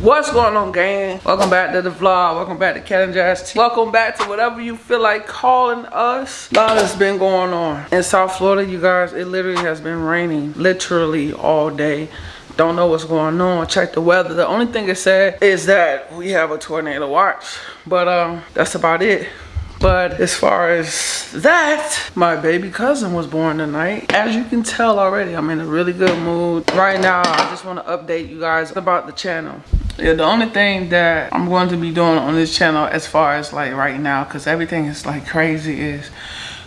What's going on, gang? Welcome back to the vlog. Welcome back to Cat and Jazz. Welcome back to whatever you feel like calling us. A lot has been going on. In South Florida, you guys, it literally has been raining literally all day. Don't know what's going on. Check the weather. The only thing it said is that we have a tornado watch. But um, that's about it. But as far as that, my baby cousin was born tonight. As you can tell already, I'm in a really good mood. Right now, I just want to update you guys about the channel. Yeah, the only thing that I'm going to be doing on this channel as far as like right now, because everything is like crazy is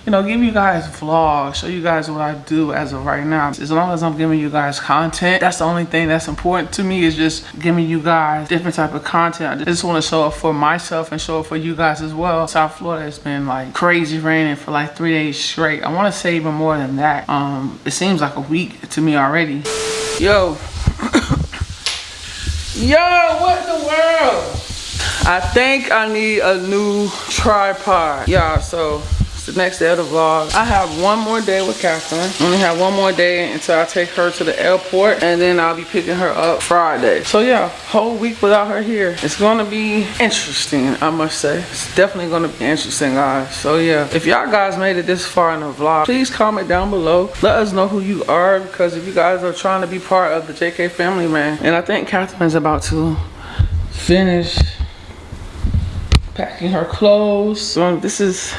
you know, give you guys vlogs, show you guys what I do as of right now. As long as I'm giving you guys content, that's the only thing that's important to me is just giving you guys different type of content. I just want to show it for myself and show it for you guys as well. South Florida has been like crazy raining for like three days straight. I want to say even more than that. Um, It seems like a week to me already. Yo. Yo, what the world? I think I need a new tripod. Y'all, so the next day of the vlog. I have one more day with Catherine. only have one more day until I take her to the airport and then I'll be picking her up Friday. So yeah, whole week without her here. It's gonna be interesting, I must say. It's definitely gonna be interesting, guys. So yeah, if y'all guys made it this far in the vlog, please comment down below. Let us know who you are because if you guys are trying to be part of the JK family, man. And I think Catherine's about to finish packing her clothes. So this is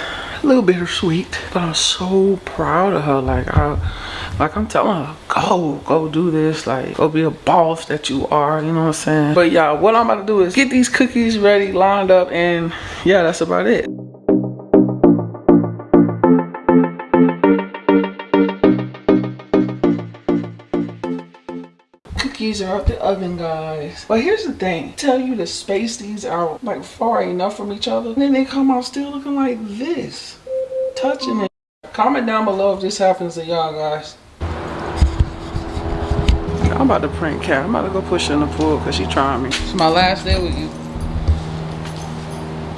a little bittersweet, but I'm so proud of her. Like I, like I'm telling her, go, go do this. Like go be a boss that you are. You know what I'm saying? But yeah, what I'm about to do is get these cookies ready, lined up, and yeah, that's about it. Cookies are out the oven, guys. But here's the thing. Tell you to space these out like far enough from each other. And then they come out still looking like this. Touching it. Comment down below if this happens to y'all, guys. I'm about to prank Cat. I'm about to go push her in the pool because she trying me. It's my last day with you.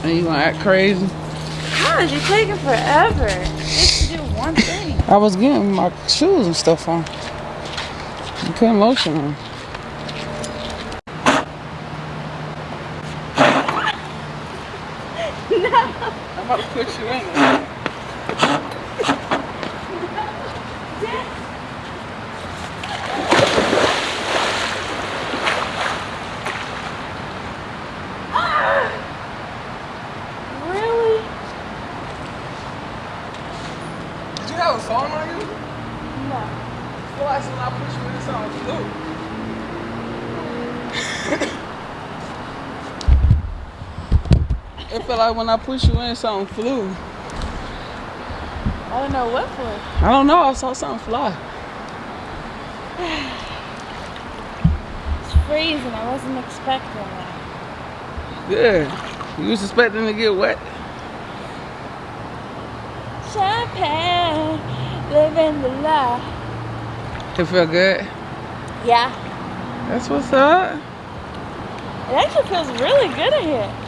And you gonna act crazy? God, you're taking forever. Just to do one thing. I was getting my shoes and stuff on. I'm putting lotion on. I'm about to put you in there. Really? Did you have a song on you? No. like when I put you in song flew. it felt like when I put you in something flew. I don't know what for. I don't know, I saw something fly. It's freezing. I wasn't expecting that. Yeah. You was expecting to get wet. Champagne, living the life. It felt good. Yeah. That's what's up. It actually feels really good in here.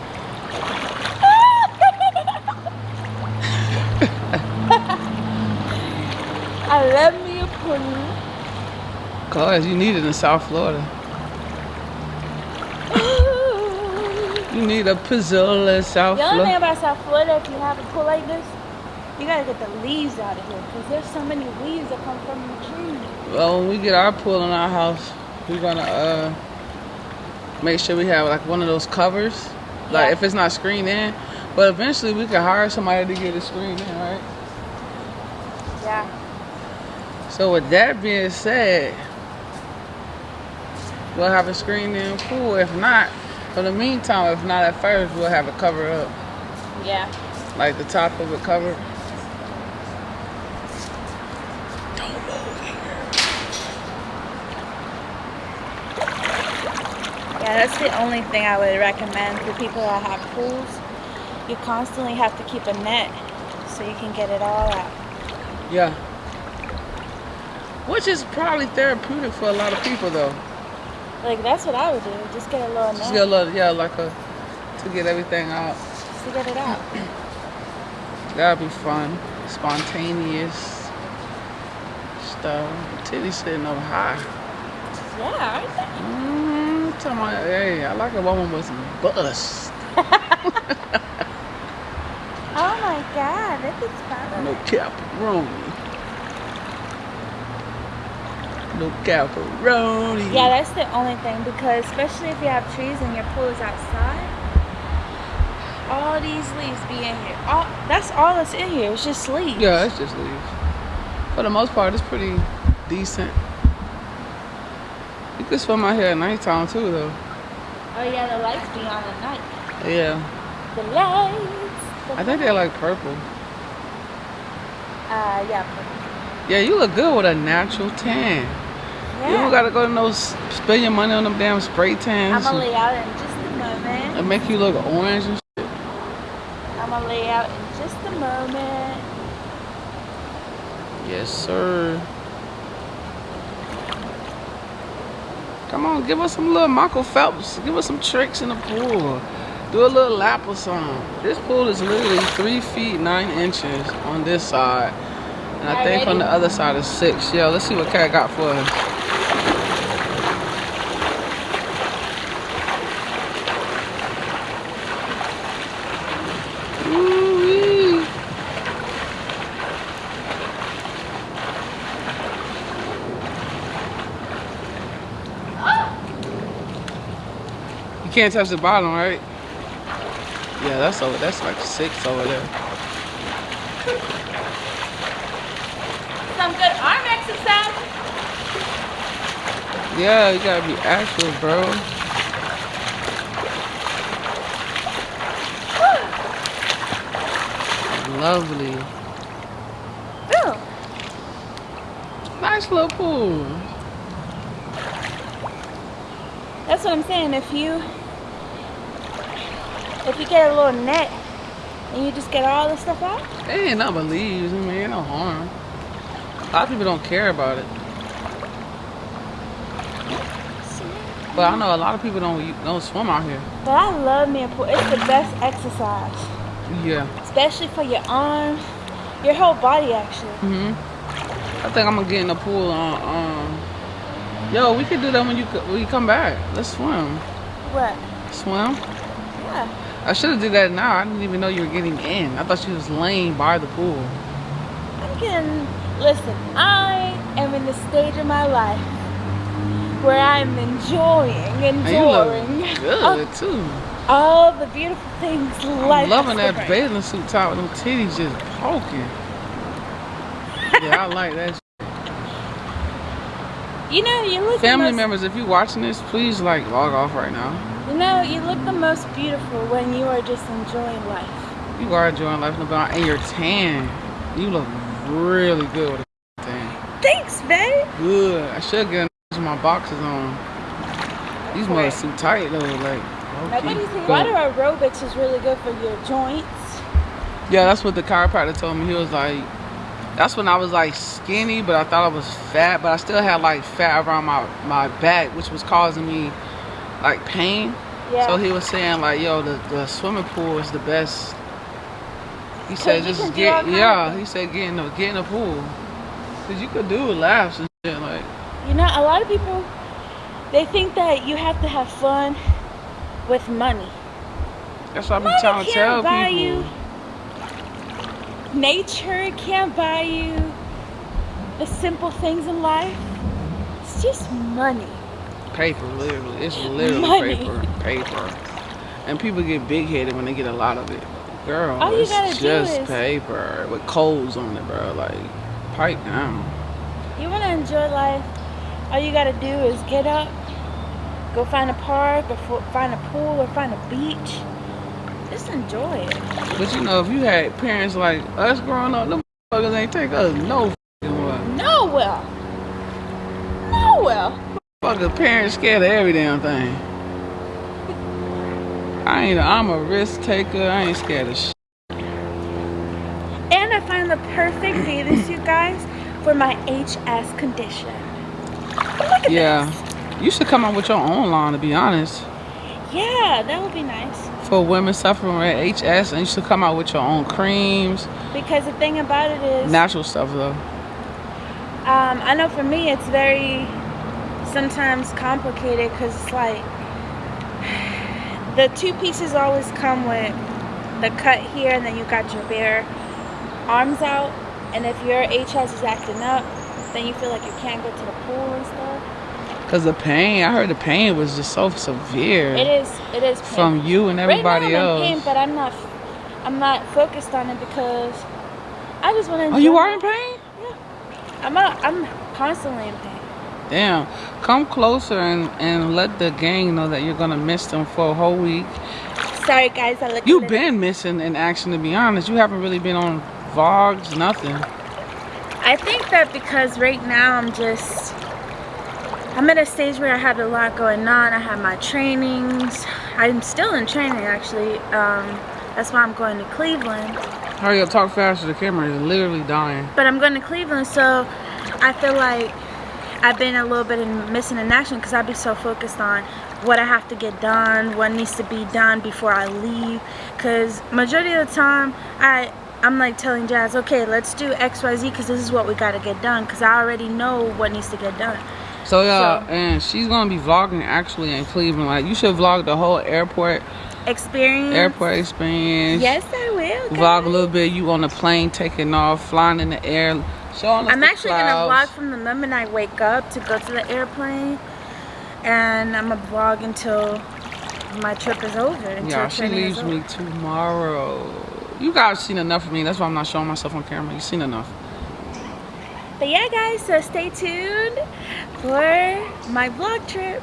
I love me a pudding. Cause you need it in South Florida. You need a pizzola in South The only thing Florida. about South Florida, if you have a pool like this, you gotta get the leaves out of here because there's so many leaves that come from the trees. Well, when we get our pool in our house, we're gonna uh make sure we have like one of those covers. Like Yeah. if it's not screened in. But eventually we can hire somebody to get it screened in, right? Yeah. So with that being said, we'll have a screened in pool. If not, for the meantime, if not at first, we'll have it covered up. Yeah. Like the top of it covered. Don't move here. Yeah, that's the only thing I would recommend for people that have pools. You constantly have to keep a net so you can get it all out. Yeah. Which is probably therapeutic for a lot of people though. Like that's what I would do. Just get a little Just get a little, yeah, like a, to get everything out. just to get it out. That'd be fun. Spontaneous stuff. Titty sitting up high. Yeah, aren't they? Mm, talking about, hey, I like a woman with some bust. Oh my god, look at Spotlight. No pepperoni. No pepperoni. Yeah, that's the only thing because especially if you have trees and your pool is outside, all these leaves be in here. All that's all that's in here. It's just leaves. Yeah, it's just leaves. For the most part, it's pretty decent. You could swim out here at nighttime too, though. Oh yeah, the lights be on at night. Yeah. The lights. the I think they're like purple. Uh, yeah. purple. Yeah, you look good with a natural tan. You don't gotta go to no spend your money on them damn spray tans. I'ma lay out in just a moment. and make you look orange and shit. I'm gonna lay out in just a moment. Yes, sir. Come on, give us some little Michael Phelps. Give us some tricks in the pool. Do a little lap or something. This pool is literally three feet nine inches on this side. And I think on the other side is six. Yo, let's see what Cat got for. Ooh-wee. You can't touch the bottom, right? Yeah, that's over. That's like six over there. Some good arm exercise. Yeah, you gotta be active, bro. Lovely. Ooh. Nice little pool. That's what I'm saying. If you if you get a little net and you just get all the stuff out, They ain't nothing but leaves. I mean, ain't no harm. A lot of people don't care about it. But I know a lot of people don't don't swim out here. but I love me a pool. It's the best exercise, Yeah. especially for your arms, your whole body actually. Mhm. I think I'm gonna get in the pool on. Um, yo, we could do that when you when you come back. Let's swim. What? Swim. Yeah. I should have did that now. I didn't even know you were getting in. I thought you was laying by the pool. I'm getting. Listen, I am in the stage of my life where I'm enjoying, And you look enjoying good too. all the beautiful things life. I'm loving that bathing suit top with them titties just poking. yeah, I like that. You know, you look. Family most- members, if you're watching this, please like log off right now. You know, you look the most beautiful when you are just enjoying life. You are enjoying life the and you're tan. You look really good with a tan. Thanks, babe. Good. I should get my boxes on. These Right. mother's too tight though. Like, okay. Water aerobics is really good for your joints. Yeah, that's what the chiropractor told me. He was like, that's when I was like skinny, but I thought I was fat, but I still had like fat around my, my back, which was causing me like pain. Yeah. So he was saying like, yo, the, the swimming pool is the best. He said just get, yeah, he said get in the, get in the pool. Cause you could do laps and shit like, You know, a lot of people they think that you have to have fun with money. that's what I be Money trying to tell buy people. you. Nature can't buy you the simple things in life. It's just money. Paper, literally. It's literally Money. paper. Paper. And people get big headed when they get a lot of it. Girl, All do just is- paper with coals on it, bro. Like, pipe down. You want to enjoy life? All you gotta do is get up, go find a park, or find a pool, or find a beach. Just enjoy it. But you know, if you had parents like us growing up, them motherfuckers ain't take us no fucking well. No well. No well. Fucking parents scared of every damn thing. I ain't, I'm a risk taker. I ain't scared of shit. And I find the perfect bathing suit, guys, for my HS condition. Yeah. You should come up with your own line, to be honest. Yeah, that would be nice. For women suffering with HS, and you should come out with your own creams, Because the thing about it is, natural stuff though. um, I know for me it's very sometimes complicated because it's like the two pieces always come with the cut here and then you got your bare arms out and if your HS is acting up then you feel like you can't go to the pool and stuff Cause the pain, I heard the pain was just so severe. it is it is pain. From you and everybody right now I'm else. in pain but I'm not I'm not focused on it because I just want to oh, you are in pain? Yeah, I'm not, I'm constantly in pain Damn. Come closer and, and let the gang know that you're gonna miss them for a whole week. sorry guys I look You've been missing in action to be honest. You haven't really been on vlogs, nothing. I think that because right now I'm just I'm at a stage where I have a lot going on. I have my trainings. I'm still in training actually. Um, that's why I'm going to Cleveland. Hurry up, talk faster. The camera is literally dying. But I'm going to Cleveland, so I feel like I've been a little bit in, missing in action because I've been so focused on what I have to get done, what needs to be done before I leave. Because majority of the time, I I'm like telling Jazz, okay, let's do X, Y, Z because this is what we got to get done. Because I already know what needs to get done. So yeah, So- and she's gonna be vlogging actually in Cleveland. Like you should vlog the whole airport Experience. airport experience. Yes, I will. Vlog a little bit. You on the plane taking off, flying in the air, showing us I'm actually gonna vlog from the moment I wake up to go to the airplane, and I'm gonna vlog until my trip is over. Until Yeah, she leaves me tomorrow. You guys seen enough of me. That's why I'm not showing myself on camera. You've seen enough. But yeah, guys, so stay tuned for my vlog trip.